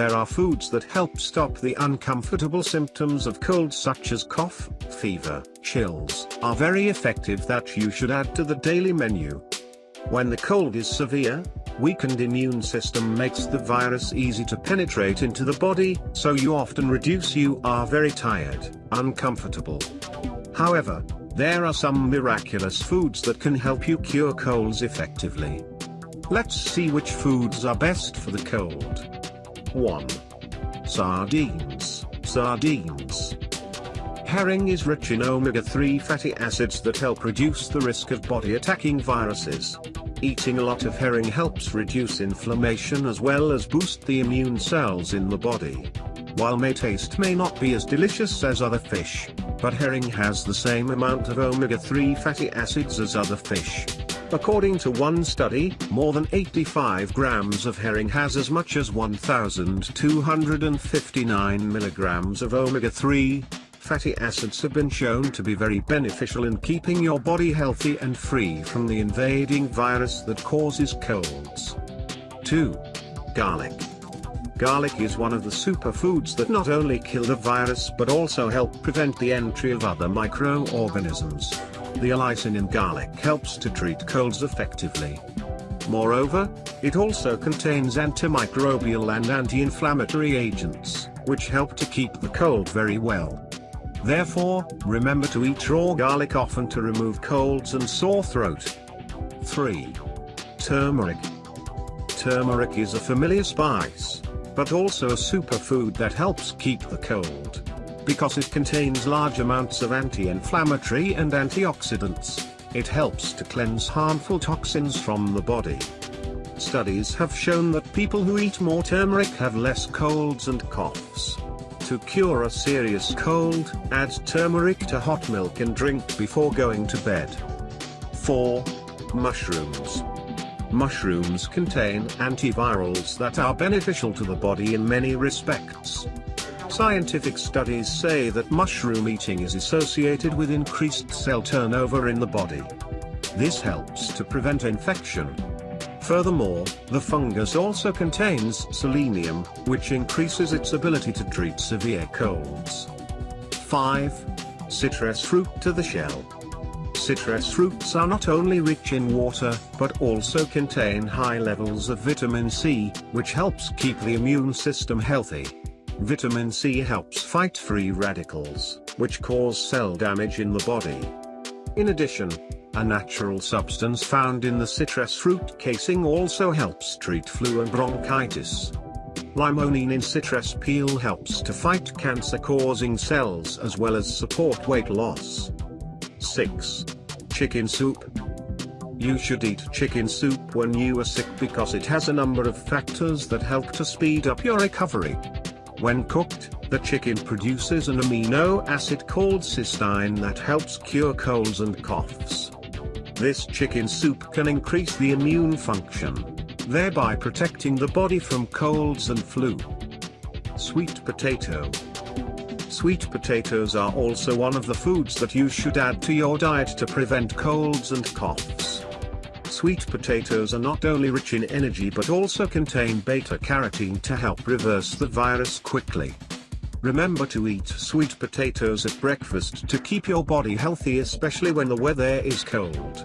There are foods that help stop the uncomfortable symptoms of cold such as cough, fever, chills, are very effective that you should add to the daily menu. When the cold is severe, weakened immune system makes the virus easy to penetrate into the body, so you often reduce you are very tired, uncomfortable. However, there are some miraculous foods that can help you cure colds effectively. Let's see which foods are best for the cold. 1. Sardines. Sardines. Herring is rich in omega-3 fatty acids that help reduce the risk of body-attacking viruses. Eating a lot of herring helps reduce inflammation as well as boost the immune cells in the body. While may taste may not be as delicious as other fish, but herring has the same amount of omega-3 fatty acids as other fish. According to one study, more than 85 grams of herring has as much as 1,259 milligrams of omega-3. Fatty acids have been shown to be very beneficial in keeping your body healthy and free from the invading virus that causes colds. 2. Garlic. Garlic is one of the superfoods that not only kill the virus but also help prevent the entry of other microorganisms. The allicin in garlic helps to treat colds effectively. Moreover, it also contains antimicrobial and anti-inflammatory agents, which help to keep the cold very well. Therefore, remember to eat raw garlic often to remove colds and sore throat. 3. Turmeric. Turmeric is a familiar spice, but also a superfood that helps keep the cold because it contains large amounts of anti-inflammatory and antioxidants. It helps to cleanse harmful toxins from the body. Studies have shown that people who eat more turmeric have less colds and coughs. To cure a serious cold, add turmeric to hot milk and drink before going to bed. 4. Mushrooms. Mushrooms contain antivirals that are beneficial to the body in many respects. Scientific studies say that mushroom eating is associated with increased cell turnover in the body. This helps to prevent infection. Furthermore, the fungus also contains selenium, which increases its ability to treat severe colds. 5. Citrus fruit to the shell. Citrus fruits are not only rich in water, but also contain high levels of vitamin C, which helps keep the immune system healthy. Vitamin C helps fight free radicals, which cause cell damage in the body. In addition, a natural substance found in the citrus fruit casing also helps treat flu and bronchitis. Limonene in citrus peel helps to fight cancer-causing cells as well as support weight loss. 6. Chicken soup. You should eat chicken soup when you are sick because it has a number of factors that help to speed up your recovery. When cooked, the chicken produces an amino acid called cysteine that helps cure colds and coughs. This chicken soup can increase the immune function, thereby protecting the body from colds and flu. Sweet potato. Sweet potatoes are also one of the foods that you should add to your diet to prevent colds and coughs. Sweet potatoes are not only rich in energy but also contain beta-carotene to help reverse the virus quickly. Remember to eat sweet potatoes at breakfast to keep your body healthy especially when the weather is cold.